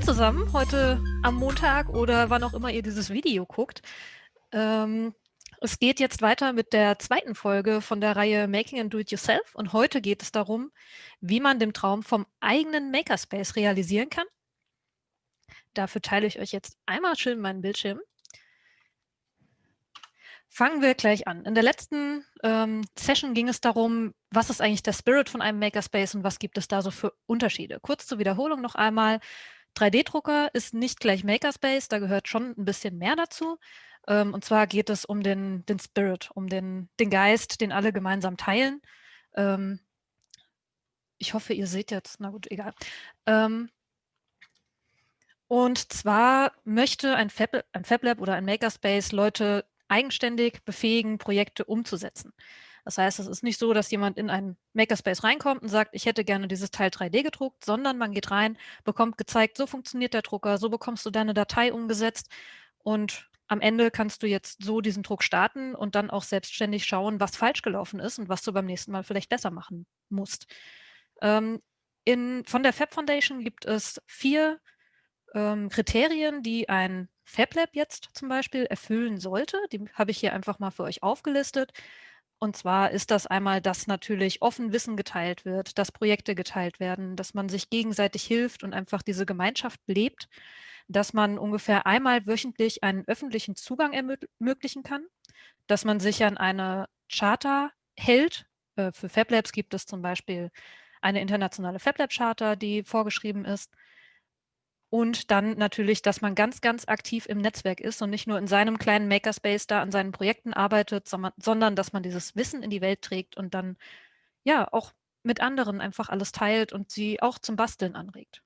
Moin zusammen, heute am Montag oder wann auch immer ihr dieses Video guckt. Ähm, es geht jetzt weiter mit der zweiten Folge von der Reihe Making and Do It Yourself und heute geht es darum, wie man den Traum vom eigenen Makerspace realisieren kann. Dafür teile ich euch jetzt einmal schön meinen Bildschirm. Fangen wir gleich an. In der letzten ähm, Session ging es darum, was ist eigentlich der Spirit von einem Makerspace und was gibt es da so für Unterschiede. Kurz zur Wiederholung noch einmal. 3D-Drucker ist nicht gleich Makerspace, da gehört schon ein bisschen mehr dazu. Ähm, und zwar geht es um den, den Spirit, um den, den Geist, den alle gemeinsam teilen. Ähm, ich hoffe, ihr seht jetzt, na gut, egal. Ähm, und zwar möchte ein, Fab, ein FabLab oder ein Makerspace Leute eigenständig befähigen, Projekte umzusetzen. Das heißt, es ist nicht so, dass jemand in einen Makerspace reinkommt und sagt, ich hätte gerne dieses Teil 3D gedruckt, sondern man geht rein, bekommt gezeigt, so funktioniert der Drucker, so bekommst du deine Datei umgesetzt und am Ende kannst du jetzt so diesen Druck starten und dann auch selbstständig schauen, was falsch gelaufen ist und was du beim nächsten Mal vielleicht besser machen musst. Ähm, in, von der Fab Foundation gibt es vier ähm, Kriterien, die ein FabLab jetzt zum Beispiel erfüllen sollte. Die habe ich hier einfach mal für euch aufgelistet. Und zwar ist das einmal, dass natürlich offen Wissen geteilt wird, dass Projekte geteilt werden, dass man sich gegenseitig hilft und einfach diese Gemeinschaft lebt, dass man ungefähr einmal wöchentlich einen öffentlichen Zugang ermöglichen kann, dass man sich an eine Charta hält. Äh, für FabLabs gibt es zum Beispiel eine internationale FabLab-Charta, die vorgeschrieben ist und dann natürlich, dass man ganz, ganz aktiv im Netzwerk ist und nicht nur in seinem kleinen Makerspace da an seinen Projekten arbeitet, sondern dass man dieses Wissen in die Welt trägt und dann ja auch mit anderen einfach alles teilt und sie auch zum Basteln anregt.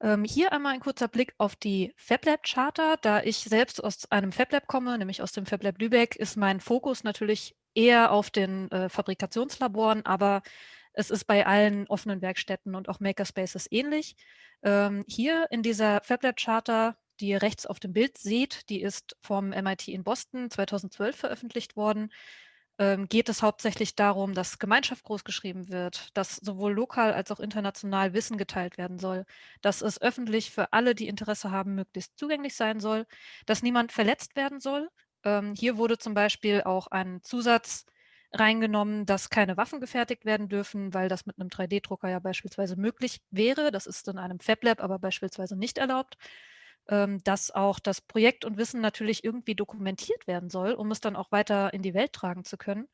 Ähm, hier einmal ein kurzer Blick auf die FabLab Charta. Da ich selbst aus einem FabLab komme, nämlich aus dem FabLab Lübeck, ist mein Fokus natürlich eher auf den äh, Fabrikationslaboren, aber es ist bei allen offenen Werkstätten und auch Makerspaces ähnlich. Ähm, hier in dieser FabLab Charter, die ihr rechts auf dem Bild seht, die ist vom MIT in Boston 2012 veröffentlicht worden, ähm, geht es hauptsächlich darum, dass Gemeinschaft großgeschrieben wird, dass sowohl lokal als auch international Wissen geteilt werden soll, dass es öffentlich für alle, die Interesse haben, möglichst zugänglich sein soll, dass niemand verletzt werden soll. Ähm, hier wurde zum Beispiel auch ein Zusatz reingenommen, dass keine Waffen gefertigt werden dürfen, weil das mit einem 3D-Drucker ja beispielsweise möglich wäre. Das ist in einem FabLab aber beispielsweise nicht erlaubt. Ähm, dass auch das Projekt und Wissen natürlich irgendwie dokumentiert werden soll, um es dann auch weiter in die Welt tragen zu können.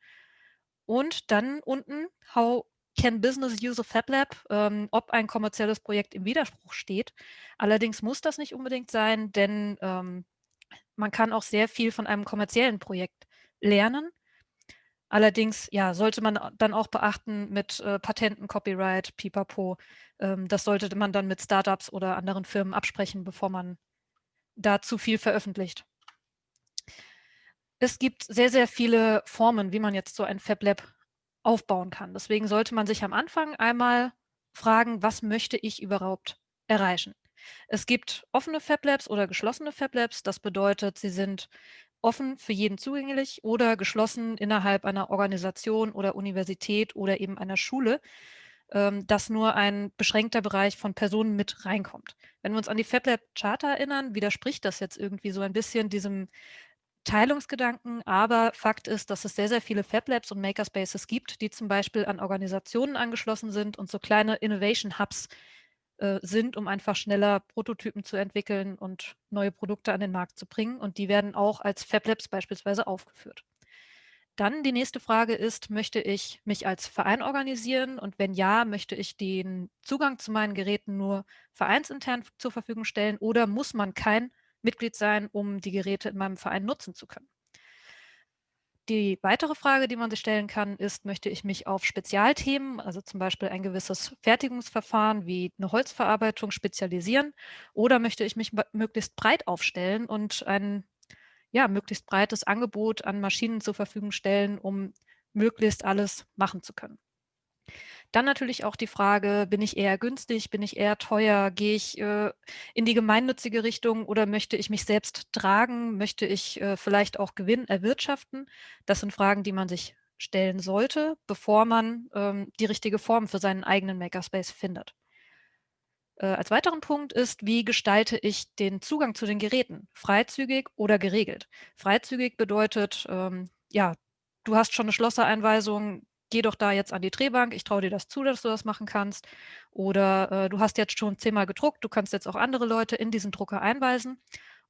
Und dann unten, how can business use a FabLab, ähm, ob ein kommerzielles Projekt im Widerspruch steht. Allerdings muss das nicht unbedingt sein, denn ähm, man kann auch sehr viel von einem kommerziellen Projekt lernen Allerdings, ja, sollte man dann auch beachten mit äh, Patenten, Copyright, Pipapo. Ähm, das sollte man dann mit Startups oder anderen Firmen absprechen, bevor man da zu viel veröffentlicht. Es gibt sehr, sehr viele Formen, wie man jetzt so ein FabLab aufbauen kann. Deswegen sollte man sich am Anfang einmal fragen, was möchte ich überhaupt erreichen? Es gibt offene FabLabs oder geschlossene FabLabs. Das bedeutet, sie sind offen für jeden zugänglich oder geschlossen innerhalb einer Organisation oder Universität oder eben einer Schule, ähm, dass nur ein beschränkter Bereich von Personen mit reinkommt. Wenn wir uns an die FabLab Charta erinnern, widerspricht das jetzt irgendwie so ein bisschen diesem Teilungsgedanken, aber Fakt ist, dass es sehr, sehr viele FabLabs und Makerspaces gibt, die zum Beispiel an Organisationen angeschlossen sind und so kleine Innovation Hubs äh, sind, um einfach schneller Prototypen zu entwickeln und neue Produkte an den Markt zu bringen. Und die werden auch als FabLabs beispielsweise aufgeführt. Dann die nächste Frage ist, möchte ich mich als Verein organisieren? Und wenn ja, möchte ich den Zugang zu meinen Geräten nur vereinsintern zur Verfügung stellen oder muss man kein Mitglied sein, um die Geräte in meinem Verein nutzen zu können? Die weitere Frage, die man sich stellen kann, ist, möchte ich mich auf Spezialthemen, also zum Beispiel ein gewisses Fertigungsverfahren wie eine Holzverarbeitung spezialisieren oder möchte ich mich möglichst breit aufstellen und ein ja, möglichst breites Angebot an Maschinen zur Verfügung stellen, um möglichst alles machen zu können. Dann natürlich auch die Frage, bin ich eher günstig, bin ich eher teuer, gehe ich äh, in die gemeinnützige Richtung oder möchte ich mich selbst tragen, möchte ich äh, vielleicht auch Gewinn erwirtschaften? Das sind Fragen, die man sich stellen sollte, bevor man ähm, die richtige Form für seinen eigenen Makerspace findet. Äh, als weiteren Punkt ist, wie gestalte ich den Zugang zu den Geräten? Freizügig oder geregelt? Freizügig bedeutet, ähm, ja, du hast schon eine Schlossereinweisung, geh doch da jetzt an die Drehbank, ich traue dir das zu, dass du das machen kannst. Oder äh, du hast jetzt schon zehnmal gedruckt, du kannst jetzt auch andere Leute in diesen Drucker einweisen.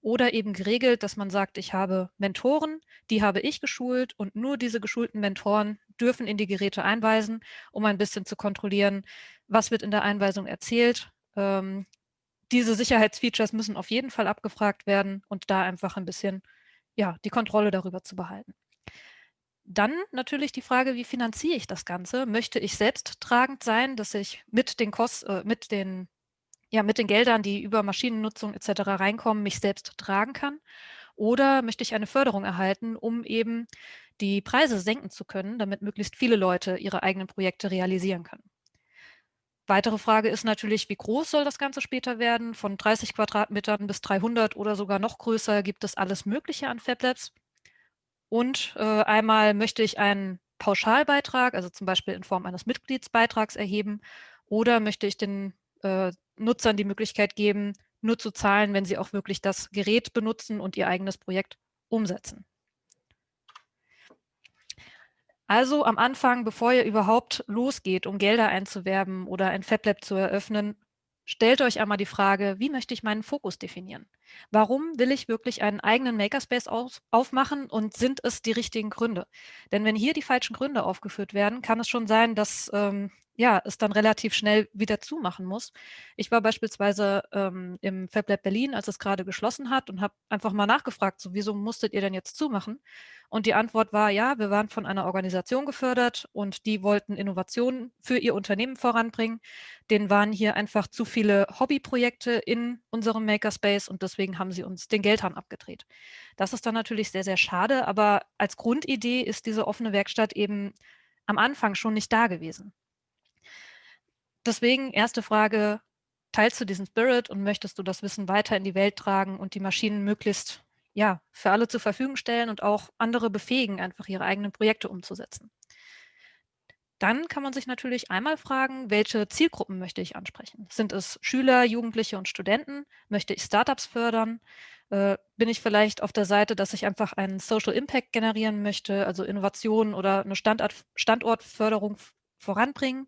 Oder eben geregelt, dass man sagt, ich habe Mentoren, die habe ich geschult und nur diese geschulten Mentoren dürfen in die Geräte einweisen, um ein bisschen zu kontrollieren, was wird in der Einweisung erzählt. Ähm, diese Sicherheitsfeatures müssen auf jeden Fall abgefragt werden und da einfach ein bisschen ja, die Kontrolle darüber zu behalten. Dann natürlich die Frage, wie finanziere ich das Ganze? Möchte ich selbst tragend sein, dass ich mit den, Kost, äh, mit den, ja, mit den Geldern, die über Maschinennutzung etc. reinkommen, mich selbst tragen kann? Oder möchte ich eine Förderung erhalten, um eben die Preise senken zu können, damit möglichst viele Leute ihre eigenen Projekte realisieren können? Weitere Frage ist natürlich, wie groß soll das Ganze später werden? Von 30 Quadratmetern bis 300 oder sogar noch größer gibt es alles Mögliche an FabLabs. Und äh, einmal möchte ich einen Pauschalbeitrag, also zum Beispiel in Form eines Mitgliedsbeitrags erheben, oder möchte ich den äh, Nutzern die Möglichkeit geben, nur zu zahlen, wenn sie auch wirklich das Gerät benutzen und ihr eigenes Projekt umsetzen. Also am Anfang, bevor ihr überhaupt losgeht, um Gelder einzuwerben oder ein FabLab zu eröffnen, stellt euch einmal die Frage, wie möchte ich meinen Fokus definieren? Warum will ich wirklich einen eigenen Makerspace auf, aufmachen und sind es die richtigen Gründe? Denn wenn hier die falschen Gründe aufgeführt werden, kann es schon sein, dass ähm, ja, es dann relativ schnell wieder zumachen muss. Ich war beispielsweise ähm, im FabLab Berlin, als es gerade geschlossen hat und habe einfach mal nachgefragt, so, wieso musstet ihr denn jetzt zumachen? Und die Antwort war, ja, wir waren von einer Organisation gefördert und die wollten Innovationen für ihr Unternehmen voranbringen. Denen waren hier einfach zu viele Hobbyprojekte in unserem Makerspace und deswegen haben sie uns den Geldhahn abgedreht. Das ist dann natürlich sehr, sehr schade, aber als Grundidee ist diese offene Werkstatt eben am Anfang schon nicht da gewesen. Deswegen erste Frage, teilst du diesen Spirit und möchtest du das Wissen weiter in die Welt tragen und die Maschinen möglichst ja, für alle zur Verfügung stellen und auch andere befähigen, einfach ihre eigenen Projekte umzusetzen? Dann kann man sich natürlich einmal fragen, welche Zielgruppen möchte ich ansprechen? Sind es Schüler, Jugendliche und Studenten? Möchte ich Startups fördern? Äh, bin ich vielleicht auf der Seite, dass ich einfach einen Social Impact generieren möchte, also Innovation oder eine Standort, Standortförderung voranbringen?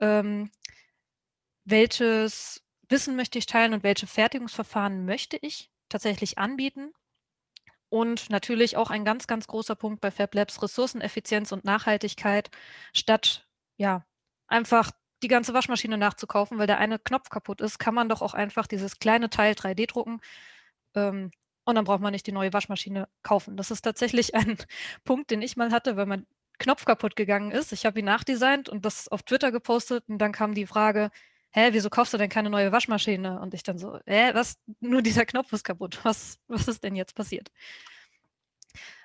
Ähm, welches Wissen möchte ich teilen und welche Fertigungsverfahren möchte ich tatsächlich anbieten. Und natürlich auch ein ganz, ganz großer Punkt bei FabLabs, Ressourceneffizienz und Nachhaltigkeit, statt ja einfach die ganze Waschmaschine nachzukaufen, weil der eine Knopf kaputt ist, kann man doch auch einfach dieses kleine Teil 3D drucken ähm, und dann braucht man nicht die neue Waschmaschine kaufen. Das ist tatsächlich ein Punkt, den ich mal hatte, weil man Knopf kaputt gegangen ist. Ich habe ihn nachdesignt und das auf Twitter gepostet und dann kam die Frage, hä, wieso kaufst du denn keine neue Waschmaschine? Und ich dann so, hä, was, nur dieser Knopf ist kaputt. Was, was ist denn jetzt passiert?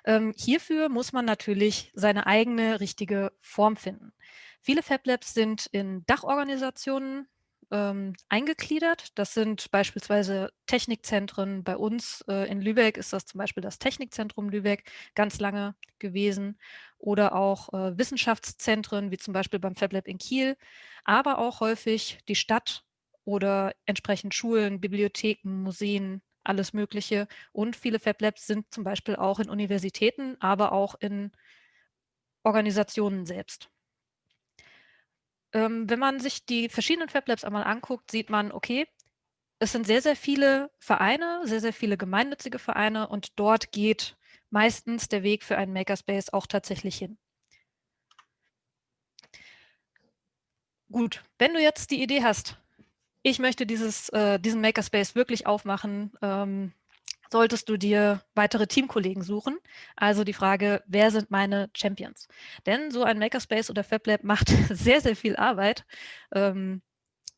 Ähm, hierfür muss man natürlich seine eigene richtige Form finden. Viele Fab Labs sind in Dachorganisationen ähm, eingegliedert. Das sind beispielsweise Technikzentren. Bei uns äh, in Lübeck ist das zum Beispiel das Technikzentrum Lübeck ganz lange gewesen oder auch äh, Wissenschaftszentren, wie zum Beispiel beim FabLab in Kiel, aber auch häufig die Stadt oder entsprechend Schulen, Bibliotheken, Museen, alles Mögliche. Und viele FabLabs sind zum Beispiel auch in Universitäten, aber auch in Organisationen selbst. Ähm, wenn man sich die verschiedenen FabLabs einmal anguckt, sieht man, okay, es sind sehr, sehr viele Vereine, sehr, sehr viele gemeinnützige Vereine und dort geht meistens der Weg für einen Makerspace auch tatsächlich hin. Gut, wenn du jetzt die Idee hast, ich möchte dieses, äh, diesen Makerspace wirklich aufmachen, ähm, solltest du dir weitere Teamkollegen suchen. Also die Frage, wer sind meine Champions? Denn so ein Makerspace oder FabLab macht sehr, sehr viel Arbeit. Ähm,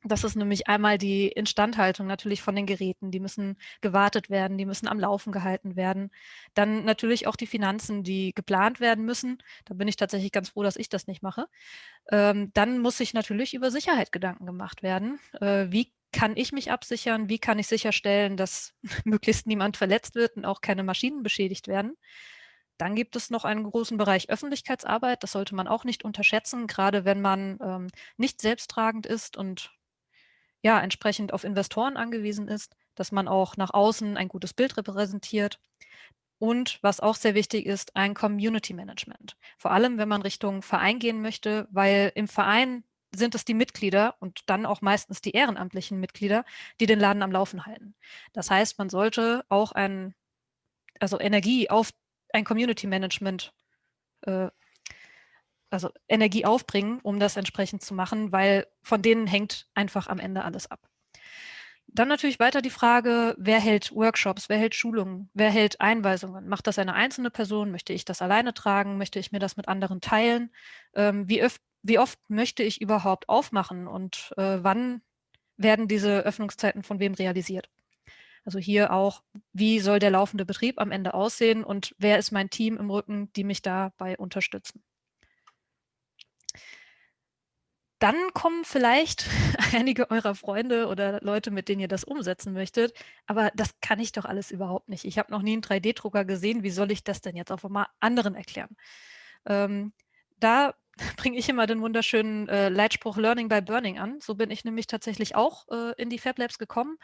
das ist nämlich einmal die Instandhaltung natürlich von den Geräten. Die müssen gewartet werden, die müssen am Laufen gehalten werden. Dann natürlich auch die Finanzen, die geplant werden müssen. Da bin ich tatsächlich ganz froh, dass ich das nicht mache. Ähm, dann muss sich natürlich über Sicherheit Gedanken gemacht werden. Äh, wie kann ich mich absichern? Wie kann ich sicherstellen, dass möglichst niemand verletzt wird und auch keine Maschinen beschädigt werden? Dann gibt es noch einen großen Bereich Öffentlichkeitsarbeit. Das sollte man auch nicht unterschätzen, gerade wenn man ähm, nicht selbsttragend ist und ja entsprechend auf Investoren angewiesen ist, dass man auch nach außen ein gutes Bild repräsentiert. Und was auch sehr wichtig ist, ein Community Management. Vor allem, wenn man Richtung Verein gehen möchte, weil im Verein sind es die Mitglieder und dann auch meistens die ehrenamtlichen Mitglieder, die den Laden am Laufen halten. Das heißt, man sollte auch ein, also Energie auf ein Community Management, äh, also Energie aufbringen, um das entsprechend zu machen, weil von denen hängt einfach am Ende alles ab. Dann natürlich weiter die Frage, wer hält Workshops, wer hält Schulungen, wer hält Einweisungen? Macht das eine einzelne Person? Möchte ich das alleine tragen? Möchte ich mir das mit anderen teilen? Ähm, wie, wie oft möchte ich überhaupt aufmachen und äh, wann werden diese Öffnungszeiten von wem realisiert? Also hier auch, wie soll der laufende Betrieb am Ende aussehen und wer ist mein Team im Rücken, die mich dabei unterstützen? Dann kommen vielleicht einige eurer Freunde oder Leute, mit denen ihr das umsetzen möchtet, aber das kann ich doch alles überhaupt nicht. Ich habe noch nie einen 3D-Drucker gesehen, wie soll ich das denn jetzt auf einmal anderen erklären? Ähm, da bringe ich immer den wunderschönen äh, Leitspruch Learning by Burning an. So bin ich nämlich tatsächlich auch äh, in die Fab Labs gekommen.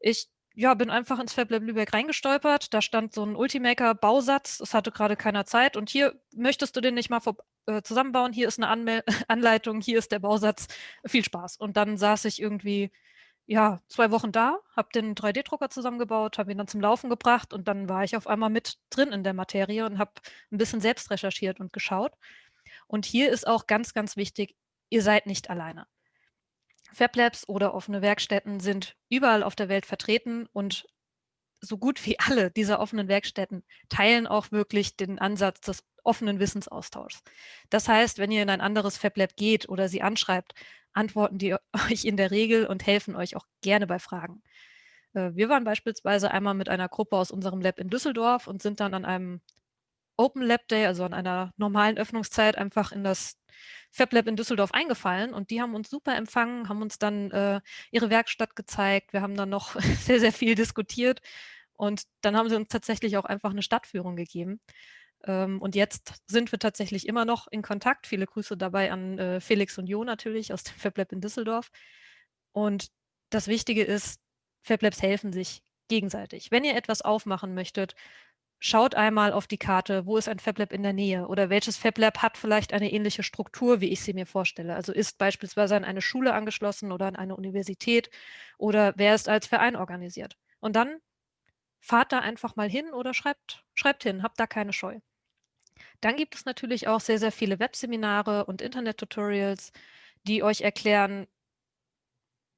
Ich ja, bin einfach ins FabLab Lübeck reingestolpert. Da stand so ein Ultimaker-Bausatz. Es hatte gerade keiner Zeit. Und hier möchtest du den nicht mal äh, zusammenbauen. Hier ist eine Anmel Anleitung. Hier ist der Bausatz. Viel Spaß. Und dann saß ich irgendwie ja, zwei Wochen da, habe den 3D-Drucker zusammengebaut, habe ihn dann zum Laufen gebracht und dann war ich auf einmal mit drin in der Materie und habe ein bisschen selbst recherchiert und geschaut. Und hier ist auch ganz, ganz wichtig, ihr seid nicht alleine. FabLabs oder offene Werkstätten sind überall auf der Welt vertreten und so gut wie alle dieser offenen Werkstätten teilen auch wirklich den Ansatz des offenen Wissensaustauschs. Das heißt, wenn ihr in ein anderes FabLab geht oder sie anschreibt, antworten die euch in der Regel und helfen euch auch gerne bei Fragen. Äh, wir waren beispielsweise einmal mit einer Gruppe aus unserem Lab in Düsseldorf und sind dann an einem Open Lab Day, also an einer normalen Öffnungszeit, einfach in das Fab Lab in Düsseldorf eingefallen und die haben uns super empfangen, haben uns dann äh, ihre Werkstatt gezeigt. Wir haben dann noch sehr, sehr viel diskutiert und dann haben sie uns tatsächlich auch einfach eine Stadtführung gegeben. Ähm, und jetzt sind wir tatsächlich immer noch in Kontakt. Viele Grüße dabei an äh, Felix und Jo natürlich aus dem Fab Lab in Düsseldorf. Und das Wichtige ist, Fab Labs helfen sich gegenseitig. Wenn ihr etwas aufmachen möchtet, schaut einmal auf die Karte, wo ist ein FabLab in der Nähe oder welches FabLab hat vielleicht eine ähnliche Struktur, wie ich sie mir vorstelle. Also ist beispielsweise an eine Schule angeschlossen oder an eine Universität oder wer ist als Verein organisiert. Und dann fahrt da einfach mal hin oder schreibt, schreibt hin, habt da keine Scheu. Dann gibt es natürlich auch sehr, sehr viele Webseminare und Internet-Tutorials, die euch erklären,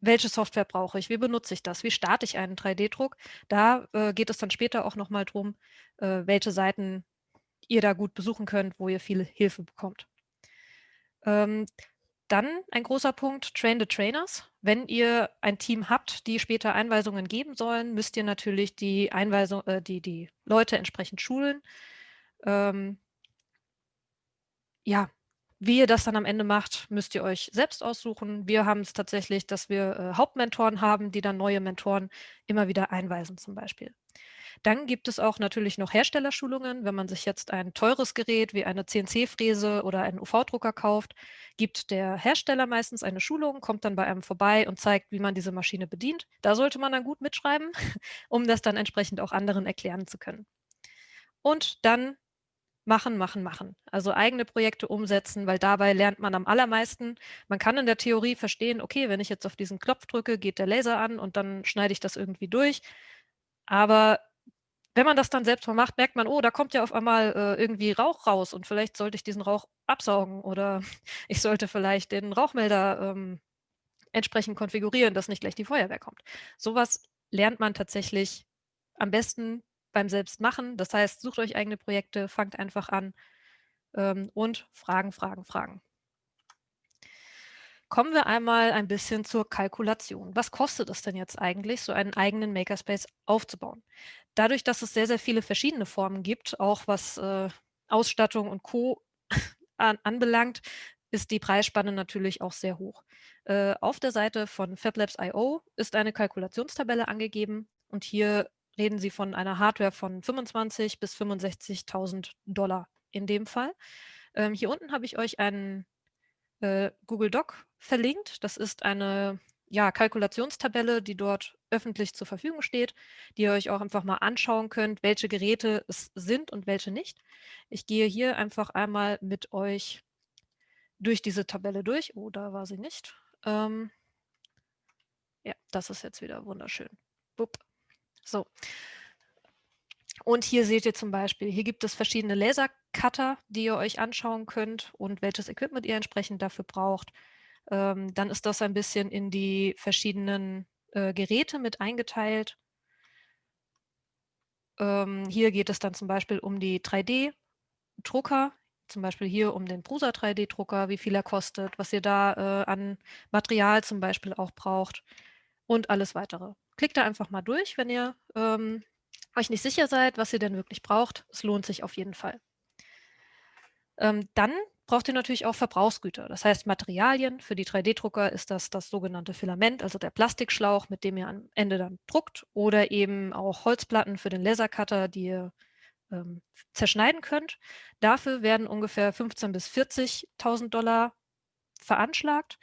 welche Software brauche ich, wie benutze ich das, wie starte ich einen 3D-Druck. Da äh, geht es dann später auch nochmal drum, äh, welche Seiten ihr da gut besuchen könnt, wo ihr viel Hilfe bekommt. Ähm, dann ein großer Punkt, Train the Trainers. Wenn ihr ein Team habt, die später Einweisungen geben sollen, müsst ihr natürlich die, Einweisung, äh, die, die Leute entsprechend schulen. Ähm, ja, wie ihr das dann am Ende macht, müsst ihr euch selbst aussuchen. Wir haben es tatsächlich, dass wir äh, Hauptmentoren haben, die dann neue Mentoren immer wieder einweisen zum Beispiel. Dann gibt es auch natürlich noch Herstellerschulungen. Wenn man sich jetzt ein teures Gerät wie eine CNC-Fräse oder einen UV-Drucker kauft, gibt der Hersteller meistens eine Schulung, kommt dann bei einem vorbei und zeigt, wie man diese Maschine bedient. Da sollte man dann gut mitschreiben, um das dann entsprechend auch anderen erklären zu können. Und dann machen, machen, machen. Also eigene Projekte umsetzen, weil dabei lernt man am allermeisten. Man kann in der Theorie verstehen, okay, wenn ich jetzt auf diesen Knopf drücke, geht der Laser an und dann schneide ich das irgendwie durch. Aber wenn man das dann selbst mal macht, merkt man, oh, da kommt ja auf einmal äh, irgendwie Rauch raus und vielleicht sollte ich diesen Rauch absaugen oder ich sollte vielleicht den Rauchmelder ähm, entsprechend konfigurieren, dass nicht gleich die Feuerwehr kommt. Sowas lernt man tatsächlich am besten beim Selbstmachen. Das heißt, sucht euch eigene Projekte, fangt einfach an ähm, und Fragen, Fragen, Fragen. Kommen wir einmal ein bisschen zur Kalkulation. Was kostet es denn jetzt eigentlich, so einen eigenen Makerspace aufzubauen? Dadurch, dass es sehr, sehr viele verschiedene Formen gibt, auch was äh, Ausstattung und Co. an, anbelangt, ist die Preisspanne natürlich auch sehr hoch. Äh, auf der Seite von FabLabs.io ist eine Kalkulationstabelle angegeben und hier reden Sie von einer Hardware von 25.000 bis 65.000 Dollar in dem Fall. Ähm, hier unten habe ich euch einen äh, Google Doc verlinkt. Das ist eine ja, Kalkulationstabelle, die dort öffentlich zur Verfügung steht, die ihr euch auch einfach mal anschauen könnt, welche Geräte es sind und welche nicht. Ich gehe hier einfach einmal mit euch durch diese Tabelle durch. Oh, da war sie nicht. Ähm, ja, das ist jetzt wieder wunderschön. Bup. So. Und hier seht ihr zum Beispiel, hier gibt es verschiedene Lasercutter, die ihr euch anschauen könnt und welches Equipment ihr entsprechend dafür braucht. Ähm, dann ist das ein bisschen in die verschiedenen äh, Geräte mit eingeteilt. Ähm, hier geht es dann zum Beispiel um die 3D-Drucker, zum Beispiel hier um den Prusa 3D-Drucker, wie viel er kostet, was ihr da äh, an Material zum Beispiel auch braucht und alles weitere. Klickt da einfach mal durch, wenn ihr ähm, euch nicht sicher seid, was ihr denn wirklich braucht. Es lohnt sich auf jeden Fall. Ähm, dann braucht ihr natürlich auch Verbrauchsgüter, das heißt Materialien. Für die 3D-Drucker ist das das sogenannte Filament, also der Plastikschlauch, mit dem ihr am Ende dann druckt oder eben auch Holzplatten für den Lasercutter, die ihr ähm, zerschneiden könnt. Dafür werden ungefähr 15.000 bis 40.000 Dollar veranschlagt.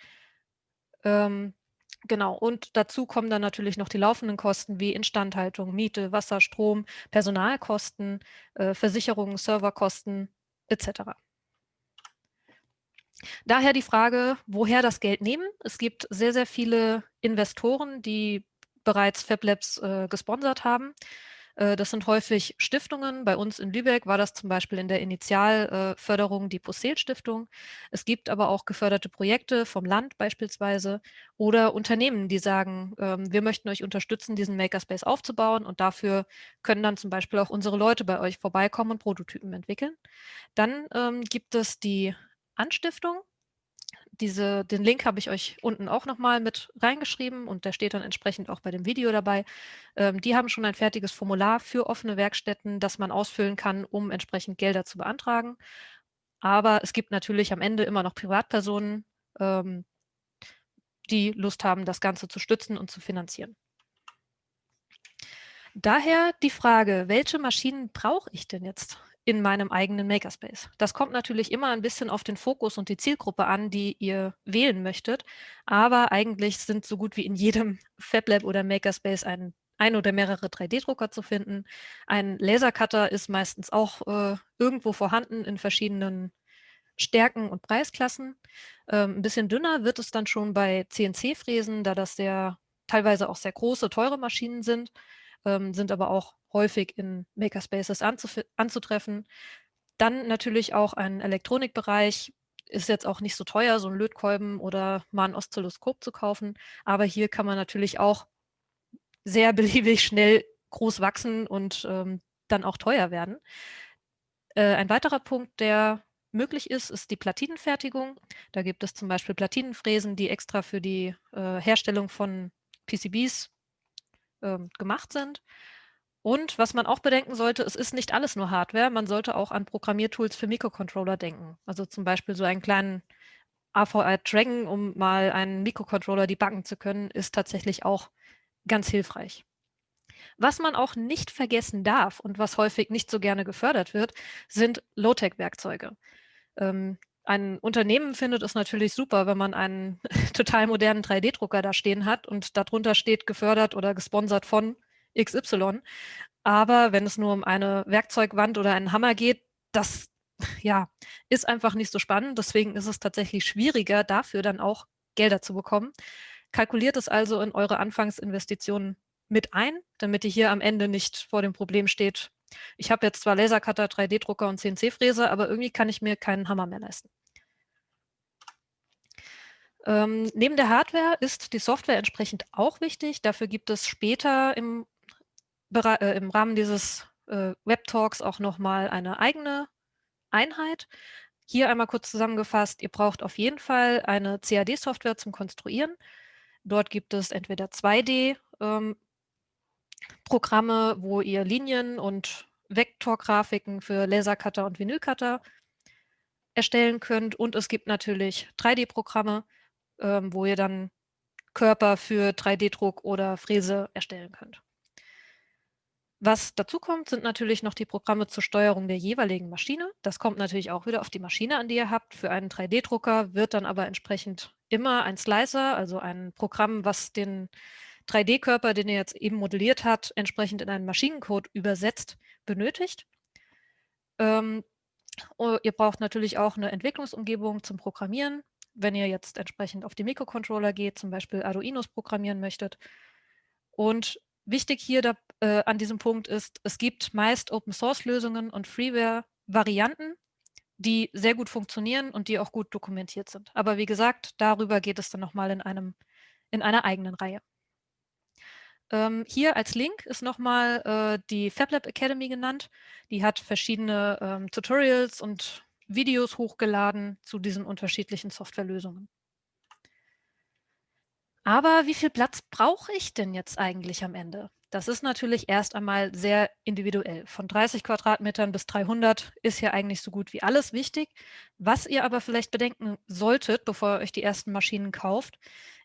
Ähm, genau, und dazu kommen dann natürlich noch die laufenden Kosten wie Instandhaltung, Miete, Wasser, Strom, Personalkosten, äh, Versicherungen, Serverkosten etc. Daher die Frage, woher das Geld nehmen. Es gibt sehr, sehr viele Investoren, die bereits FabLabs äh, gesponsert haben. Äh, das sind häufig Stiftungen. Bei uns in Lübeck war das zum Beispiel in der Initialförderung die Possel-Stiftung. Es gibt aber auch geförderte Projekte vom Land beispielsweise oder Unternehmen, die sagen, ähm, wir möchten euch unterstützen, diesen Makerspace aufzubauen und dafür können dann zum Beispiel auch unsere Leute bei euch vorbeikommen und Prototypen entwickeln. Dann ähm, gibt es die Anstiftung. Diese, den Link habe ich euch unten auch nochmal mit reingeschrieben und der steht dann entsprechend auch bei dem Video dabei. Ähm, die haben schon ein fertiges Formular für offene Werkstätten, das man ausfüllen kann, um entsprechend Gelder zu beantragen. Aber es gibt natürlich am Ende immer noch Privatpersonen, ähm, die Lust haben, das Ganze zu stützen und zu finanzieren. Daher die Frage, welche Maschinen brauche ich denn jetzt in meinem eigenen Makerspace. Das kommt natürlich immer ein bisschen auf den Fokus und die Zielgruppe an, die ihr wählen möchtet. Aber eigentlich sind so gut wie in jedem FabLab oder Makerspace ein, ein oder mehrere 3D-Drucker zu finden. Ein Lasercutter ist meistens auch äh, irgendwo vorhanden in verschiedenen Stärken und Preisklassen. Ähm, ein bisschen dünner wird es dann schon bei CNC-Fräsen, da das sehr teilweise auch sehr große, teure Maschinen sind ähm, sind aber auch häufig in Makerspaces anzutreffen. Dann natürlich auch ein Elektronikbereich, ist jetzt auch nicht so teuer, so ein Lötkolben oder mal ein Oszilloskop zu kaufen. Aber hier kann man natürlich auch sehr beliebig schnell groß wachsen und ähm, dann auch teuer werden. Äh, ein weiterer Punkt, der möglich ist, ist die Platinenfertigung. Da gibt es zum Beispiel Platinenfräsen, die extra für die äh, Herstellung von PCBs ähm, gemacht sind. Und was man auch bedenken sollte, es ist nicht alles nur Hardware. Man sollte auch an Programmiertools für Mikrocontroller denken. Also zum Beispiel so einen kleinen AVR Dragon, um mal einen Mikrocontroller debuggen zu können, ist tatsächlich auch ganz hilfreich. Was man auch nicht vergessen darf und was häufig nicht so gerne gefördert wird, sind Low-Tech-Werkzeuge. Ähm, ein Unternehmen findet es natürlich super, wenn man einen total modernen 3D-Drucker da stehen hat und darunter steht gefördert oder gesponsert von XY. Aber wenn es nur um eine Werkzeugwand oder einen Hammer geht, das ja, ist einfach nicht so spannend. Deswegen ist es tatsächlich schwieriger, dafür dann auch Gelder zu bekommen. Kalkuliert es also in eure Anfangsinvestitionen mit ein, damit ihr hier am Ende nicht vor dem Problem steht, ich habe jetzt zwar Lasercutter, 3D-Drucker und CNC-Fräse, aber irgendwie kann ich mir keinen Hammer mehr leisten. Ähm, neben der Hardware ist die Software entsprechend auch wichtig. Dafür gibt es später im, äh, im Rahmen dieses äh, Web-Talks auch nochmal eine eigene Einheit. Hier einmal kurz zusammengefasst, ihr braucht auf jeden Fall eine CAD-Software zum Konstruieren. Dort gibt es entweder 2D ähm, Programme, wo ihr Linien und Vektorgrafiken für Lasercutter und Vinylcutter erstellen könnt. Und es gibt natürlich 3D-Programme, ähm, wo ihr dann Körper für 3D-Druck oder Fräse erstellen könnt. Was dazu kommt, sind natürlich noch die Programme zur Steuerung der jeweiligen Maschine. Das kommt natürlich auch wieder auf die Maschine an, die ihr habt. Für einen 3D-Drucker wird dann aber entsprechend immer ein Slicer, also ein Programm, was den 3D-Körper, den ihr jetzt eben modelliert habt, entsprechend in einen Maschinencode übersetzt, benötigt. Ähm, oh, ihr braucht natürlich auch eine Entwicklungsumgebung zum Programmieren, wenn ihr jetzt entsprechend auf die Mikrocontroller geht, zum Beispiel Arduinos programmieren möchtet. Und wichtig hier da, äh, an diesem Punkt ist, es gibt meist Open-Source-Lösungen und Freeware-Varianten, die sehr gut funktionieren und die auch gut dokumentiert sind. Aber wie gesagt, darüber geht es dann nochmal in, in einer eigenen Reihe. Ähm, hier als Link ist nochmal äh, die FabLab Academy genannt. Die hat verschiedene ähm, Tutorials und Videos hochgeladen zu diesen unterschiedlichen Softwarelösungen. Aber wie viel Platz brauche ich denn jetzt eigentlich am Ende? Das ist natürlich erst einmal sehr individuell. Von 30 Quadratmetern bis 300 ist ja eigentlich so gut wie alles wichtig. Was ihr aber vielleicht bedenken solltet, bevor ihr euch die ersten Maschinen kauft,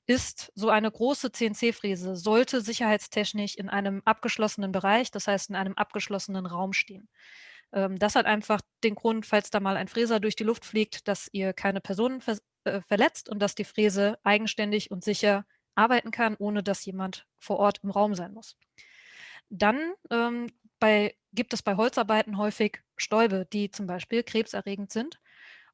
ist so eine große CNC-Fräse, sollte sicherheitstechnisch in einem abgeschlossenen Bereich, das heißt in einem abgeschlossenen Raum stehen. Ähm, das hat einfach den Grund, falls da mal ein Fräser durch die Luft fliegt, dass ihr keine Personen ver äh, verletzt und dass die Fräse eigenständig und sicher arbeiten kann, ohne dass jemand vor Ort im Raum sein muss. Dann ähm, bei, gibt es bei Holzarbeiten häufig Stäube, die zum Beispiel krebserregend sind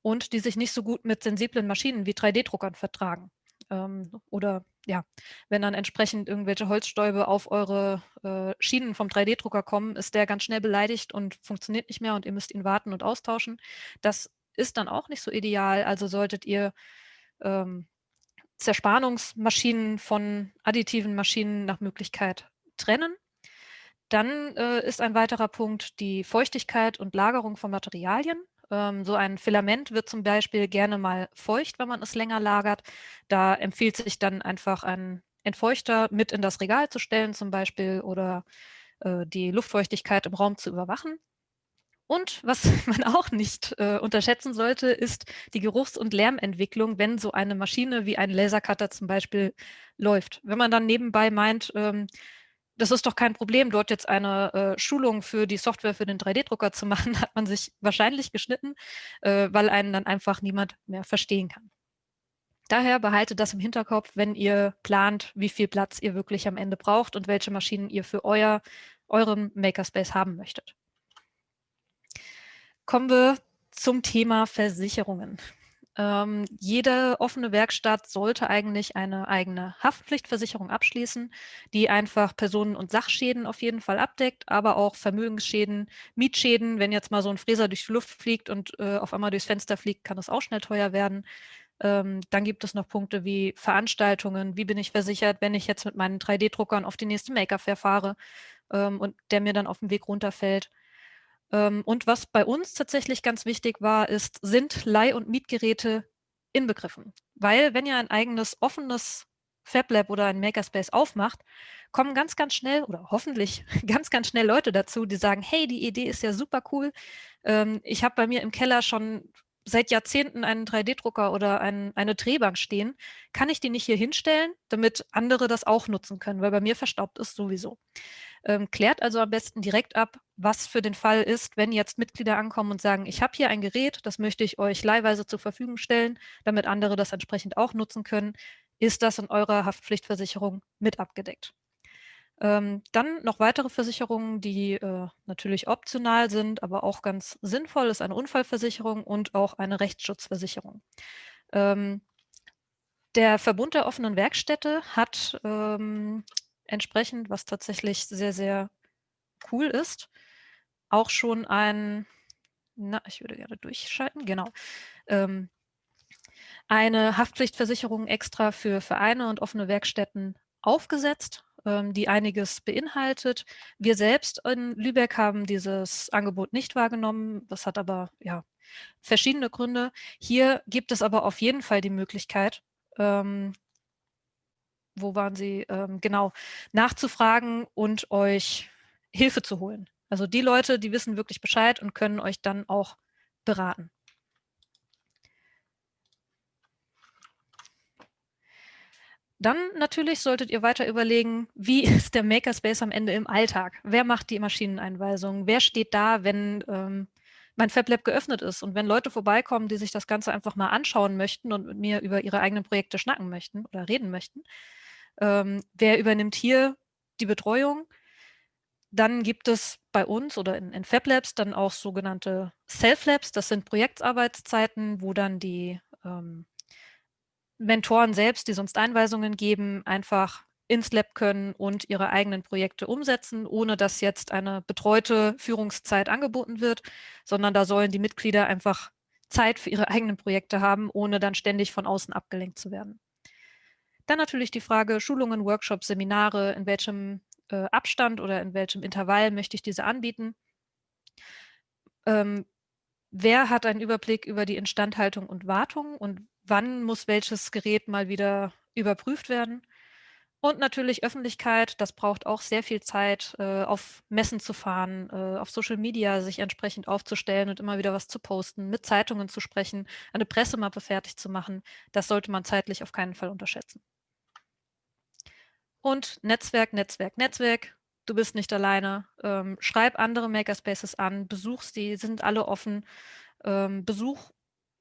und die sich nicht so gut mit sensiblen Maschinen wie 3D-Druckern vertragen. Ähm, oder ja, wenn dann entsprechend irgendwelche Holzstäube auf eure äh, Schienen vom 3D-Drucker kommen, ist der ganz schnell beleidigt und funktioniert nicht mehr und ihr müsst ihn warten und austauschen. Das ist dann auch nicht so ideal. Also solltet ihr ähm, Zerspannungsmaschinen von additiven Maschinen nach Möglichkeit trennen. Dann äh, ist ein weiterer Punkt die Feuchtigkeit und Lagerung von Materialien. Ähm, so ein Filament wird zum Beispiel gerne mal feucht, wenn man es länger lagert. Da empfiehlt sich dann einfach ein Entfeuchter mit in das Regal zu stellen zum Beispiel oder äh, die Luftfeuchtigkeit im Raum zu überwachen. Und was man auch nicht äh, unterschätzen sollte, ist die Geruchs- und Lärmentwicklung, wenn so eine Maschine wie ein Lasercutter zum Beispiel läuft. Wenn man dann nebenbei meint, ähm, das ist doch kein Problem, dort jetzt eine äh, Schulung für die Software für den 3D-Drucker zu machen, hat man sich wahrscheinlich geschnitten, äh, weil einen dann einfach niemand mehr verstehen kann. Daher behaltet das im Hinterkopf, wenn ihr plant, wie viel Platz ihr wirklich am Ende braucht und welche Maschinen ihr für euer, euren Makerspace haben möchtet. Kommen wir zum Thema Versicherungen. Ähm, jede offene Werkstatt sollte eigentlich eine eigene Haftpflichtversicherung abschließen, die einfach Personen- und Sachschäden auf jeden Fall abdeckt, aber auch Vermögensschäden, Mietschäden. Wenn jetzt mal so ein Fräser durch die Luft fliegt und äh, auf einmal durchs Fenster fliegt, kann das auch schnell teuer werden. Ähm, dann gibt es noch Punkte wie Veranstaltungen. Wie bin ich versichert, wenn ich jetzt mit meinen 3D-Druckern auf die nächste Maker-Fair fahre ähm, und der mir dann auf dem Weg runterfällt? Ähm, und was bei uns tatsächlich ganz wichtig war, ist, sind Leih- und Mietgeräte inbegriffen? Weil wenn ihr ein eigenes offenes FabLab oder ein Makerspace aufmacht, kommen ganz, ganz schnell oder hoffentlich ganz, ganz schnell Leute dazu, die sagen, hey, die Idee ist ja super cool. Ähm, ich habe bei mir im Keller schon seit Jahrzehnten einen 3D-Drucker oder ein, eine Drehbank stehen. Kann ich die nicht hier hinstellen, damit andere das auch nutzen können? Weil bei mir verstaubt es sowieso. Ähm, klärt also am besten direkt ab, was für den Fall ist, wenn jetzt Mitglieder ankommen und sagen, ich habe hier ein Gerät, das möchte ich euch leihweise zur Verfügung stellen, damit andere das entsprechend auch nutzen können. Ist das in eurer Haftpflichtversicherung mit abgedeckt? Ähm, dann noch weitere Versicherungen, die äh, natürlich optional sind, aber auch ganz sinnvoll, ist eine Unfallversicherung und auch eine Rechtsschutzversicherung. Ähm, der Verbund der offenen Werkstätte hat ähm, entsprechend, was tatsächlich sehr, sehr cool ist. Auch schon ein, na, ich würde gerne durchschalten, genau. Ähm, eine Haftpflichtversicherung extra für Vereine und offene Werkstätten aufgesetzt, ähm, die einiges beinhaltet. Wir selbst in Lübeck haben dieses Angebot nicht wahrgenommen. Das hat aber ja verschiedene Gründe. Hier gibt es aber auf jeden Fall die Möglichkeit, ähm, wo waren Sie, ähm, genau, nachzufragen und euch Hilfe zu holen. Also die Leute, die wissen wirklich Bescheid und können euch dann auch beraten. Dann natürlich solltet ihr weiter überlegen, wie ist der Makerspace am Ende im Alltag? Wer macht die Maschineneinweisung? Wer steht da, wenn ähm, mein FabLab geöffnet ist und wenn Leute vorbeikommen, die sich das Ganze einfach mal anschauen möchten und mit mir über ihre eigenen Projekte schnacken möchten oder reden möchten, ähm, wer übernimmt hier die Betreuung? Dann gibt es bei uns oder in, in FabLabs dann auch sogenannte Self-Labs. Das sind Projektarbeitszeiten, wo dann die ähm, Mentoren selbst, die sonst Einweisungen geben, einfach ins Lab können und ihre eigenen Projekte umsetzen, ohne dass jetzt eine betreute Führungszeit angeboten wird, sondern da sollen die Mitglieder einfach Zeit für ihre eigenen Projekte haben, ohne dann ständig von außen abgelenkt zu werden. Dann natürlich die Frage Schulungen, Workshops, Seminare, in welchem äh, Abstand oder in welchem Intervall möchte ich diese anbieten. Ähm, wer hat einen Überblick über die Instandhaltung und Wartung und wann muss welches Gerät mal wieder überprüft werden? Und natürlich Öffentlichkeit, das braucht auch sehr viel Zeit, äh, auf Messen zu fahren, äh, auf Social Media sich entsprechend aufzustellen und immer wieder was zu posten, mit Zeitungen zu sprechen, eine Pressemappe fertig zu machen. Das sollte man zeitlich auf keinen Fall unterschätzen. Und Netzwerk, Netzwerk, Netzwerk. Du bist nicht alleine. Ähm, schreib andere Makerspaces an, besuch sie, sind alle offen. Ähm, besuch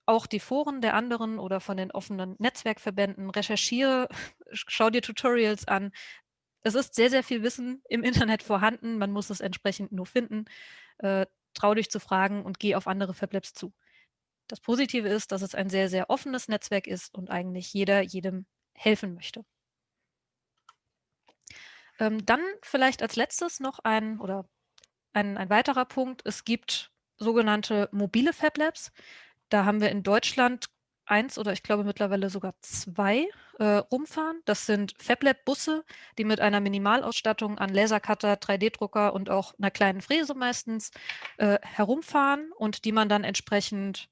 auch die Foren der anderen oder von den offenen Netzwerkverbänden, recherchiere, schau dir Tutorials an. Es ist sehr, sehr viel Wissen im Internet vorhanden, man muss es entsprechend nur finden. Äh, trau dich zu fragen und geh auf andere Fablabs zu. Das Positive ist, dass es ein sehr, sehr offenes Netzwerk ist und eigentlich jeder jedem helfen möchte. Ähm, dann vielleicht als letztes noch ein oder ein, ein weiterer Punkt. Es gibt sogenannte mobile Fablabs. Da haben wir in Deutschland eins oder ich glaube mittlerweile sogar zwei äh, rumfahren. Das sind FabLab-Busse, die mit einer Minimalausstattung an Lasercutter, 3D-Drucker und auch einer kleinen Fräse meistens äh, herumfahren und die man dann entsprechend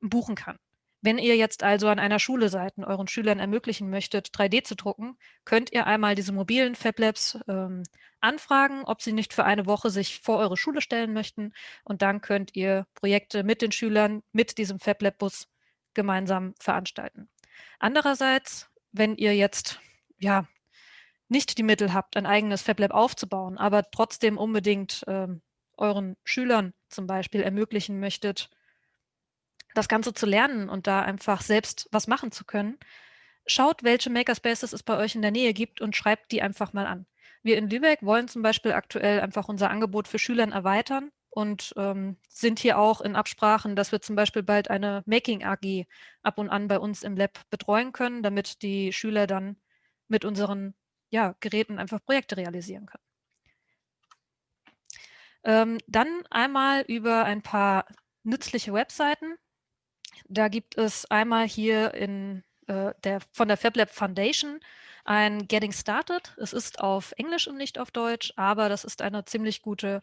buchen kann. Wenn ihr jetzt also an einer Schule seid und euren Schülern ermöglichen möchtet, 3D zu drucken, könnt ihr einmal diese mobilen FabLabs ähm, anfragen, ob sie nicht für eine Woche sich vor eure Schule stellen möchten. Und dann könnt ihr Projekte mit den Schülern, mit diesem FabLab-Bus gemeinsam veranstalten. Andererseits, wenn ihr jetzt ja nicht die Mittel habt, ein eigenes FabLab aufzubauen, aber trotzdem unbedingt ähm, euren Schülern zum Beispiel ermöglichen möchtet, das Ganze zu lernen und da einfach selbst was machen zu können, schaut, welche Makerspaces es bei euch in der Nähe gibt und schreibt die einfach mal an. Wir in Lübeck wollen zum Beispiel aktuell einfach unser Angebot für Schülern erweitern und ähm, sind hier auch in Absprachen, dass wir zum Beispiel bald eine Making AG ab und an bei uns im Lab betreuen können, damit die Schüler dann mit unseren ja, Geräten einfach Projekte realisieren können. Ähm, dann einmal über ein paar nützliche Webseiten. Da gibt es einmal hier in, äh, der, von der FabLab Foundation ein Getting Started. Es ist auf Englisch und nicht auf Deutsch, aber das ist eine ziemlich gute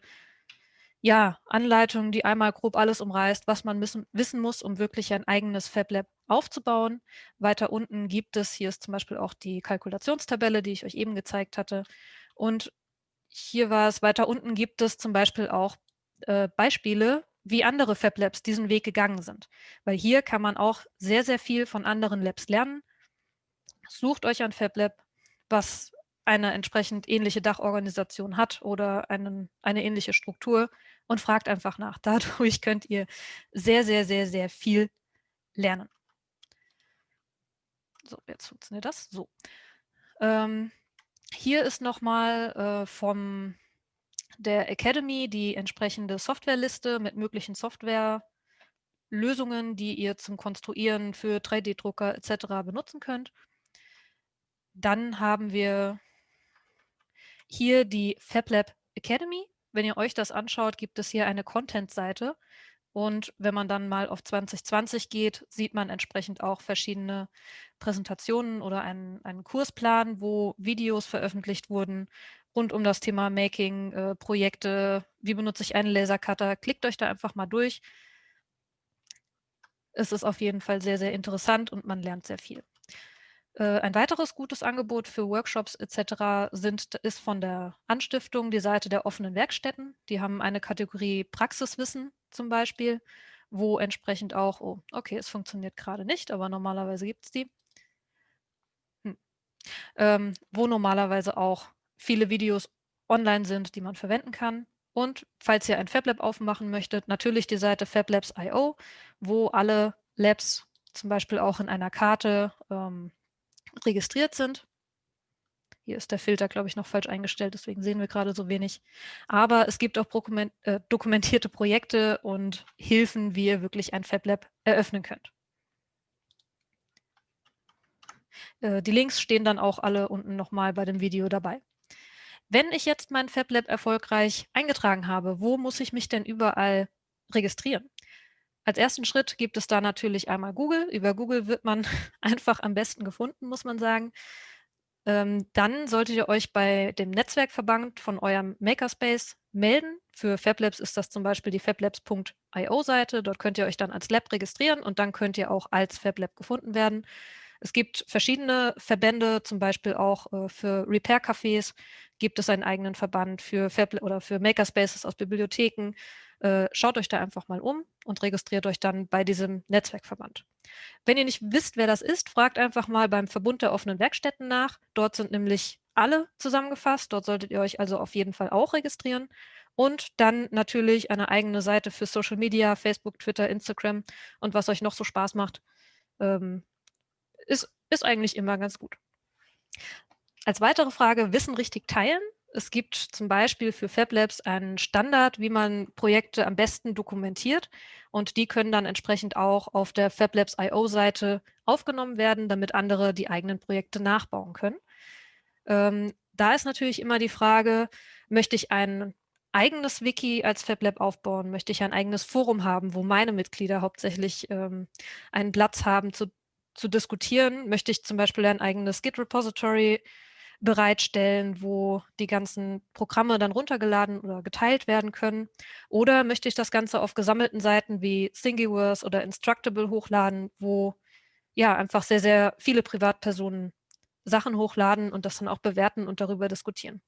ja, Anleitung, die einmal grob alles umreißt, was man wissen, wissen muss, um wirklich ein eigenes FabLab aufzubauen. Weiter unten gibt es, hier ist zum Beispiel auch die Kalkulationstabelle, die ich euch eben gezeigt hatte. Und hier war es, weiter unten gibt es zum Beispiel auch äh, Beispiele, wie andere Fab Labs diesen Weg gegangen sind. Weil hier kann man auch sehr, sehr viel von anderen Labs lernen. Sucht euch ein Fab Lab, was eine entsprechend ähnliche Dachorganisation hat oder einen, eine ähnliche Struktur und fragt einfach nach. Dadurch könnt ihr sehr, sehr, sehr, sehr viel lernen. So, jetzt funktioniert das. So. Ähm, hier ist nochmal äh, vom der Academy die entsprechende Softwareliste mit möglichen Softwarelösungen, die ihr zum Konstruieren für 3D-Drucker etc. benutzen könnt. Dann haben wir hier die FabLab Academy. Wenn ihr euch das anschaut, gibt es hier eine Content-Seite. Und wenn man dann mal auf 2020 geht, sieht man entsprechend auch verschiedene Präsentationen oder einen, einen Kursplan, wo Videos veröffentlicht wurden, rund um das Thema Making, äh, Projekte, wie benutze ich einen Lasercutter. Klickt euch da einfach mal durch. Es ist auf jeden Fall sehr, sehr interessant und man lernt sehr viel. Äh, ein weiteres gutes Angebot für Workshops etc. Sind, ist von der Anstiftung die Seite der offenen Werkstätten. Die haben eine Kategorie Praxiswissen zum Beispiel, wo entsprechend auch, oh, okay, es funktioniert gerade nicht, aber normalerweise gibt es die, hm. ähm, wo normalerweise auch viele Videos online sind, die man verwenden kann. Und falls ihr ein FabLab aufmachen möchtet, natürlich die Seite FabLabs.io, wo alle Labs zum Beispiel auch in einer Karte ähm, registriert sind. Hier ist der Filter, glaube ich, noch falsch eingestellt, deswegen sehen wir gerade so wenig. Aber es gibt auch äh, dokumentierte Projekte und Hilfen, wie ihr wirklich ein FabLab eröffnen könnt. Äh, die Links stehen dann auch alle unten nochmal bei dem Video dabei. Wenn ich jetzt mein FabLab erfolgreich eingetragen habe, wo muss ich mich denn überall registrieren? Als ersten Schritt gibt es da natürlich einmal Google. Über Google wird man einfach am besten gefunden, muss man sagen. Ähm, dann solltet ihr euch bei dem Netzwerkverband von eurem Makerspace melden. Für FabLabs ist das zum Beispiel die fablabs.io Seite. Dort könnt ihr euch dann als Lab registrieren und dann könnt ihr auch als FabLab gefunden werden. Es gibt verschiedene Verbände, zum Beispiel auch äh, für Repair-Cafés gibt es einen eigenen Verband für Fab oder für Makerspaces aus Bibliotheken. Äh, schaut euch da einfach mal um und registriert euch dann bei diesem Netzwerkverband. Wenn ihr nicht wisst, wer das ist, fragt einfach mal beim Verbund der offenen Werkstätten nach. Dort sind nämlich alle zusammengefasst. Dort solltet ihr euch also auf jeden Fall auch registrieren. Und dann natürlich eine eigene Seite für Social Media, Facebook, Twitter, Instagram und was euch noch so Spaß macht. Ähm, ist, ist eigentlich immer ganz gut. Als weitere Frage, Wissen richtig teilen. Es gibt zum Beispiel für FabLabs einen Standard, wie man Projekte am besten dokumentiert. Und die können dann entsprechend auch auf der FabLabs.io-Seite aufgenommen werden, damit andere die eigenen Projekte nachbauen können. Ähm, da ist natürlich immer die Frage, möchte ich ein eigenes Wiki als FabLab aufbauen? Möchte ich ein eigenes Forum haben, wo meine Mitglieder hauptsächlich ähm, einen Platz haben zu zu diskutieren, möchte ich zum Beispiel ein eigenes Git-Repository bereitstellen, wo die ganzen Programme dann runtergeladen oder geteilt werden können. Oder möchte ich das Ganze auf gesammelten Seiten wie Thingiverse oder Instructable hochladen, wo ja einfach sehr, sehr viele Privatpersonen Sachen hochladen und das dann auch bewerten und darüber diskutieren.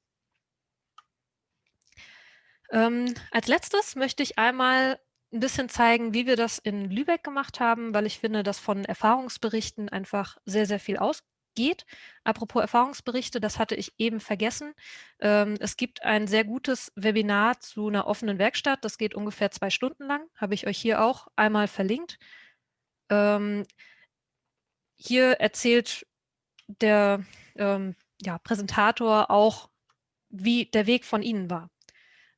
Ähm, als letztes möchte ich einmal ein bisschen zeigen, wie wir das in Lübeck gemacht haben, weil ich finde, dass von Erfahrungsberichten einfach sehr, sehr viel ausgeht. Apropos Erfahrungsberichte, das hatte ich eben vergessen. Ähm, es gibt ein sehr gutes Webinar zu einer offenen Werkstatt. Das geht ungefähr zwei Stunden lang. Habe ich euch hier auch einmal verlinkt. Ähm, hier erzählt der ähm, ja, Präsentator auch, wie der Weg von Ihnen war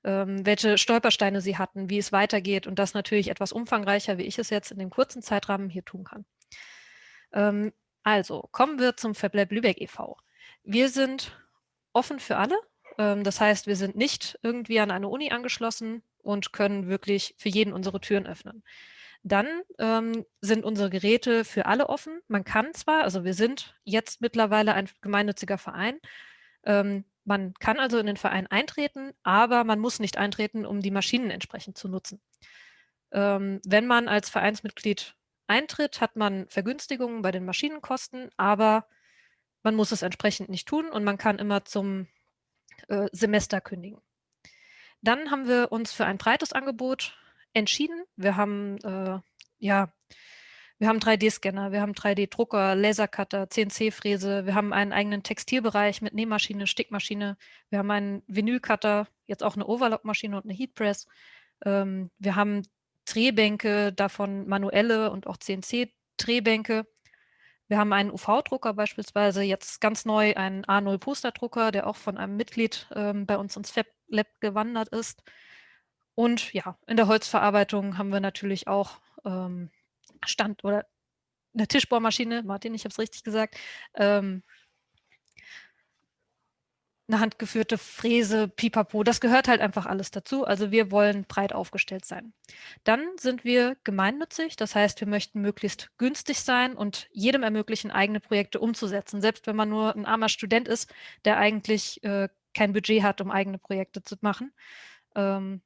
ähm, welche Stolpersteine sie hatten, wie es weitergeht und das natürlich etwas umfangreicher, wie ich es jetzt in dem kurzen Zeitrahmen hier tun kann. Ähm, also kommen wir zum FabLab Lübeck e.V. Wir sind offen für alle. Ähm, das heißt, wir sind nicht irgendwie an eine Uni angeschlossen und können wirklich für jeden unsere Türen öffnen. Dann ähm, sind unsere Geräte für alle offen. Man kann zwar, also wir sind jetzt mittlerweile ein gemeinnütziger Verein, ähm, man kann also in den Verein eintreten, aber man muss nicht eintreten, um die Maschinen entsprechend zu nutzen. Ähm, wenn man als Vereinsmitglied eintritt, hat man Vergünstigungen bei den Maschinenkosten, aber man muss es entsprechend nicht tun und man kann immer zum äh, Semester kündigen. Dann haben wir uns für ein breites Angebot entschieden. Wir haben äh, ja wir haben 3D-Scanner, wir haben 3D-Drucker, Lasercutter, CNC-Fräse, wir haben einen eigenen Textilbereich mit Nähmaschine, Stickmaschine, wir haben einen Vinylcutter, jetzt auch eine Overlock-Maschine und eine Heatpress. Ähm, wir haben Drehbänke, davon manuelle und auch CNC-Drehbänke. Wir haben einen UV-Drucker beispielsweise, jetzt ganz neu einen A0-Posterdrucker, der auch von einem Mitglied ähm, bei uns ins Fab Lab gewandert ist. Und ja, in der Holzverarbeitung haben wir natürlich auch ähm, Stand oder eine Tischbohrmaschine, Martin, ich habe es richtig gesagt, ähm, eine handgeführte Fräse, Pipapo, das gehört halt einfach alles dazu. Also wir wollen breit aufgestellt sein. Dann sind wir gemeinnützig, das heißt, wir möchten möglichst günstig sein und jedem ermöglichen, eigene Projekte umzusetzen, selbst wenn man nur ein armer Student ist, der eigentlich äh, kein Budget hat, um eigene Projekte zu machen. Ähm,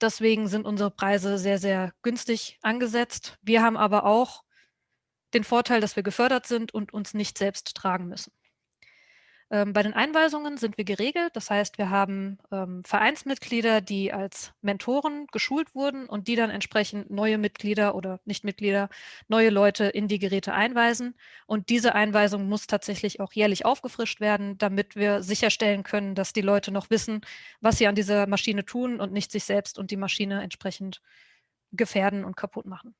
Deswegen sind unsere Preise sehr, sehr günstig angesetzt. Wir haben aber auch den Vorteil, dass wir gefördert sind und uns nicht selbst tragen müssen. Ähm, bei den Einweisungen sind wir geregelt. Das heißt, wir haben ähm, Vereinsmitglieder, die als Mentoren geschult wurden und die dann entsprechend neue Mitglieder oder Nichtmitglieder, neue Leute in die Geräte einweisen. Und diese Einweisung muss tatsächlich auch jährlich aufgefrischt werden, damit wir sicherstellen können, dass die Leute noch wissen, was sie an dieser Maschine tun und nicht sich selbst und die Maschine entsprechend gefährden und kaputt machen.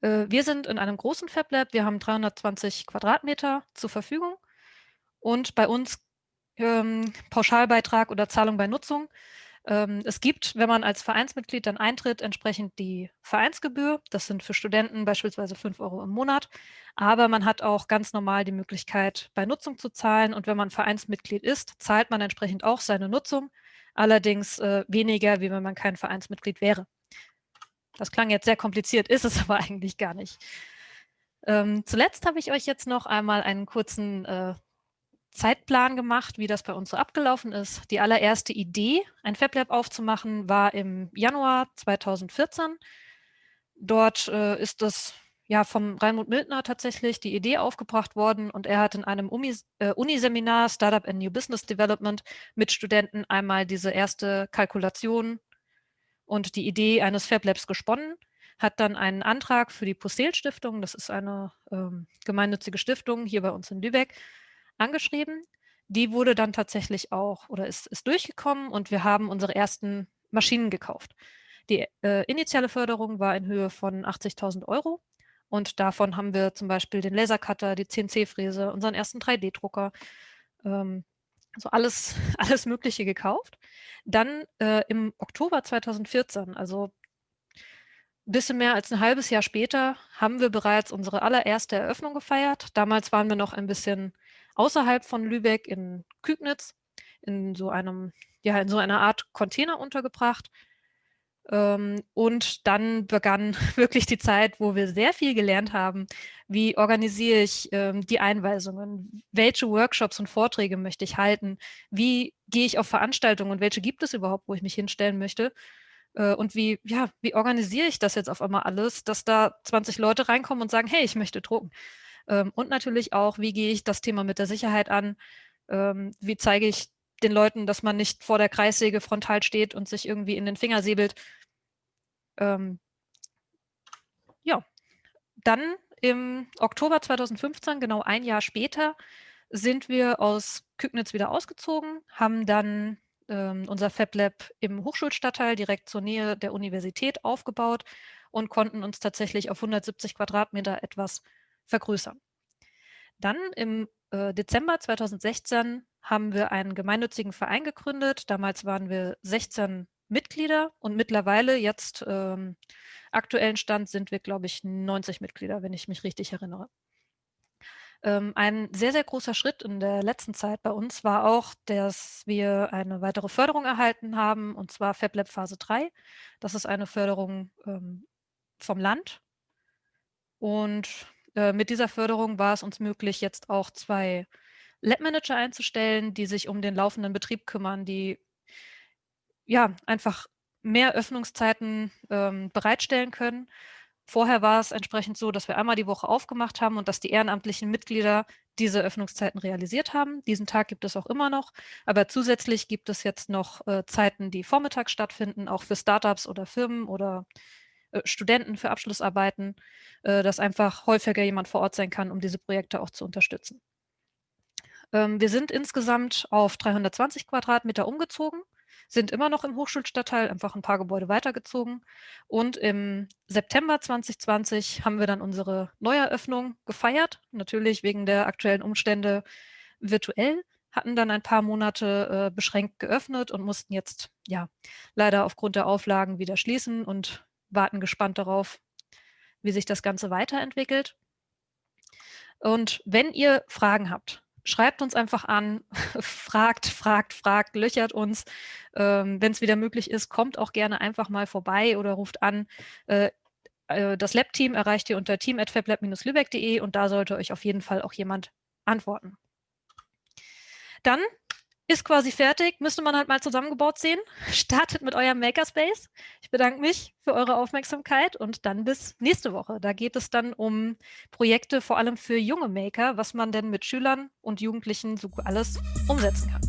Äh, wir sind in einem großen FabLab. Wir haben 320 Quadratmeter zur Verfügung und bei uns ähm, Pauschalbeitrag oder Zahlung bei Nutzung. Ähm, es gibt, wenn man als Vereinsmitglied dann eintritt, entsprechend die Vereinsgebühr. Das sind für Studenten beispielsweise 5 Euro im Monat. Aber man hat auch ganz normal die Möglichkeit, bei Nutzung zu zahlen. Und wenn man Vereinsmitglied ist, zahlt man entsprechend auch seine Nutzung. Allerdings äh, weniger, wie wenn man kein Vereinsmitglied wäre. Das klang jetzt sehr kompliziert, ist es aber eigentlich gar nicht. Ähm, zuletzt habe ich euch jetzt noch einmal einen kurzen äh, Zeitplan gemacht, wie das bei uns so abgelaufen ist. Die allererste Idee, ein FabLab aufzumachen, war im Januar 2014. Dort äh, ist das ja vom Raimund Mildner tatsächlich die Idee aufgebracht worden und er hat in einem Uni, äh, Uniseminar Startup and New Business Development mit Studenten einmal diese erste Kalkulation und die Idee eines FabLabs gesponnen, hat dann einen Antrag für die Postel Stiftung, das ist eine ähm, gemeinnützige Stiftung hier bei uns in Lübeck, angeschrieben. Die wurde dann tatsächlich auch oder ist, ist durchgekommen und wir haben unsere ersten Maschinen gekauft. Die äh, initiale Förderung war in Höhe von 80.000 Euro und davon haben wir zum Beispiel den Lasercutter, die CNC-Fräse, unseren ersten 3D-Drucker, ähm, also alles, alles Mögliche gekauft. Dann äh, im Oktober 2014, also ein bisschen mehr als ein halbes Jahr später, haben wir bereits unsere allererste Eröffnung gefeiert. Damals waren wir noch ein bisschen außerhalb von Lübeck in Kübnitz in so einem, ja, in so einer Art Container untergebracht. Ähm, und dann begann wirklich die Zeit, wo wir sehr viel gelernt haben. Wie organisiere ich ähm, die Einweisungen? Welche Workshops und Vorträge möchte ich halten? Wie gehe ich auf Veranstaltungen und welche gibt es überhaupt, wo ich mich hinstellen möchte? Äh, und wie, ja, wie organisiere ich das jetzt auf einmal alles, dass da 20 Leute reinkommen und sagen, hey, ich möchte drucken? Ähm, und natürlich auch, wie gehe ich das Thema mit der Sicherheit an? Ähm, wie zeige ich den Leuten, dass man nicht vor der Kreissäge frontal steht und sich irgendwie in den Finger säbelt? Ähm, ja, dann im Oktober 2015, genau ein Jahr später, sind wir aus Kügnitz wieder ausgezogen, haben dann ähm, unser FabLab im Hochschulstadtteil direkt zur Nähe der Universität aufgebaut und konnten uns tatsächlich auf 170 Quadratmeter etwas vergrößern. Dann im äh, Dezember 2016 haben wir einen gemeinnützigen Verein gegründet. Damals waren wir 16 Mitglieder und mittlerweile jetzt ähm, aktuellen Stand sind wir, glaube ich, 90 Mitglieder, wenn ich mich richtig erinnere. Ähm, ein sehr, sehr großer Schritt in der letzten Zeit bei uns war auch, dass wir eine weitere Förderung erhalten haben, und zwar FabLab Phase 3. Das ist eine Förderung ähm, vom Land. Und äh, mit dieser Förderung war es uns möglich, jetzt auch zwei Lab-Manager einzustellen, die sich um den laufenden Betrieb kümmern, die ja einfach mehr Öffnungszeiten ähm, bereitstellen können. Vorher war es entsprechend so, dass wir einmal die Woche aufgemacht haben und dass die ehrenamtlichen Mitglieder diese Öffnungszeiten realisiert haben. Diesen Tag gibt es auch immer noch, aber zusätzlich gibt es jetzt noch äh, Zeiten, die vormittags stattfinden, auch für Startups oder Firmen oder äh, Studenten für Abschlussarbeiten, äh, dass einfach häufiger jemand vor Ort sein kann, um diese Projekte auch zu unterstützen. Ähm, wir sind insgesamt auf 320 Quadratmeter umgezogen, sind immer noch im Hochschulstadtteil, einfach ein paar Gebäude weitergezogen. Und im September 2020 haben wir dann unsere Neueröffnung gefeiert, natürlich wegen der aktuellen Umstände virtuell hatten dann ein paar Monate äh, beschränkt geöffnet und mussten jetzt ja leider aufgrund der Auflagen wieder schließen und warten gespannt darauf, wie sich das Ganze weiterentwickelt. Und wenn ihr Fragen habt, schreibt uns einfach an, fragt, fragt, fragt, löchert uns. Ähm, wenn es wieder möglich ist, kommt auch gerne einfach mal vorbei oder ruft an. Äh, äh das Lab-Team erreicht ihr unter team.fablab-lübeck.de und da sollte euch auf jeden Fall auch jemand antworten. Dann Ist quasi fertig, müsste man halt mal zusammengebaut sehen. Startet mit eurem Makerspace. Ich bedanke mich für eure Aufmerksamkeit und dann bis nächste Woche. Da geht es dann um Projekte, vor allem für junge Maker, was man denn mit Schülern und Jugendlichen so alles umsetzen kann.